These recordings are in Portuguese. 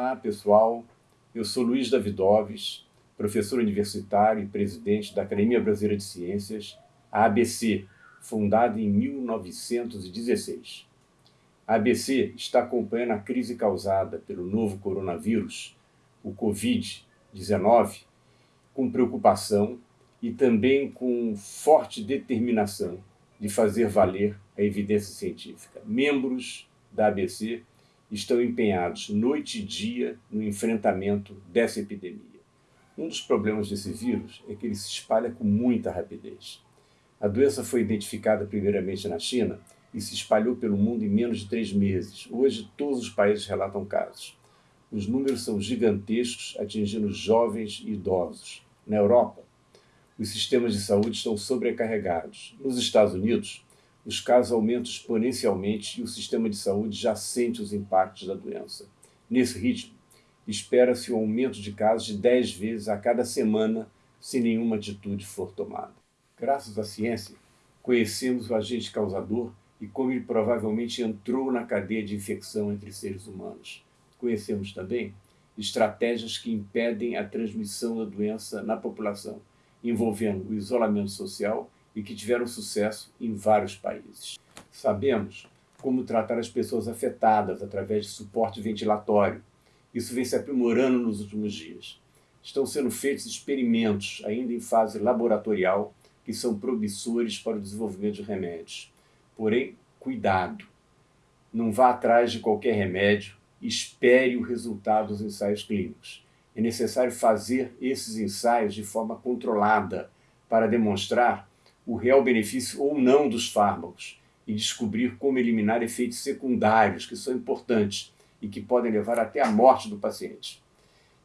Olá, pessoal. Eu sou Luiz Davidoves, professor universitário e presidente da Academia Brasileira de Ciências, a ABC, fundada em 1916. A ABC está acompanhando a crise causada pelo novo coronavírus, o Covid-19, com preocupação e também com forte determinação de fazer valer a evidência científica. Membros da ABC estão empenhados noite e dia no enfrentamento dessa epidemia. Um dos problemas desse vírus é que ele se espalha com muita rapidez. A doença foi identificada primeiramente na China e se espalhou pelo mundo em menos de três meses. Hoje, todos os países relatam casos. Os números são gigantescos, atingindo jovens e idosos. Na Europa, os sistemas de saúde estão sobrecarregados. Nos Estados Unidos, os casos aumentam exponencialmente e o sistema de saúde já sente os impactos da doença. Nesse ritmo, espera-se um aumento de casos de 10 vezes a cada semana se nenhuma atitude for tomada. Graças à ciência, conhecemos o agente causador e como ele provavelmente entrou na cadeia de infecção entre seres humanos. Conhecemos também estratégias que impedem a transmissão da doença na população, envolvendo o isolamento social e que tiveram sucesso em vários países. Sabemos como tratar as pessoas afetadas através de suporte ventilatório. Isso vem se aprimorando nos últimos dias. Estão sendo feitos experimentos, ainda em fase laboratorial, que são promissores para o desenvolvimento de remédios. Porém, cuidado! Não vá atrás de qualquer remédio, espere o resultado dos ensaios clínicos. É necessário fazer esses ensaios de forma controlada para demonstrar o real benefício ou não dos fármacos e descobrir como eliminar efeitos secundários que são importantes e que podem levar até a morte do paciente.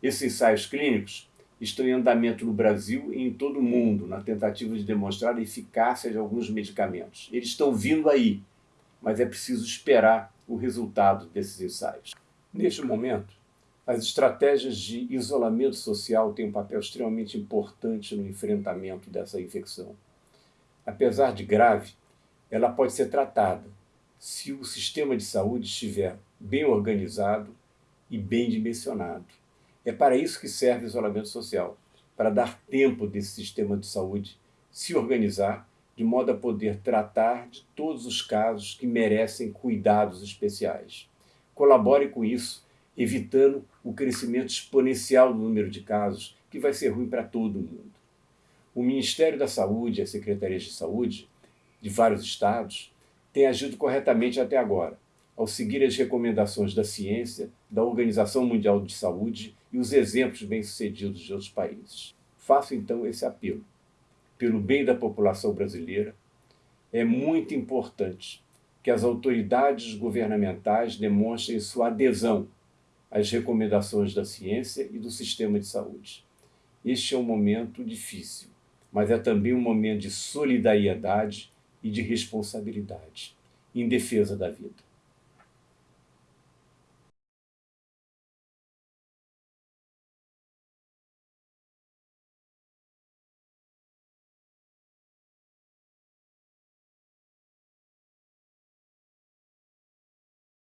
Esses ensaios clínicos estão em andamento no Brasil e em todo o mundo, na tentativa de demonstrar a eficácia de alguns medicamentos. Eles estão vindo aí, mas é preciso esperar o resultado desses ensaios. Neste momento, as estratégias de isolamento social têm um papel extremamente importante no enfrentamento dessa infecção apesar de grave, ela pode ser tratada se o sistema de saúde estiver bem organizado e bem dimensionado. É para isso que serve o isolamento social, para dar tempo desse sistema de saúde se organizar de modo a poder tratar de todos os casos que merecem cuidados especiais. Colabore com isso, evitando o crescimento exponencial do número de casos, que vai ser ruim para todo mundo. O Ministério da Saúde e as Secretarias de Saúde de vários estados têm agido corretamente até agora, ao seguir as recomendações da ciência, da Organização Mundial de Saúde e os exemplos bem-sucedidos de outros países. Faço então esse apelo. Pelo bem da população brasileira, é muito importante que as autoridades governamentais demonstrem sua adesão às recomendações da ciência e do sistema de saúde. Este é um momento difícil mas é também um momento de solidariedade e de responsabilidade em defesa da vida.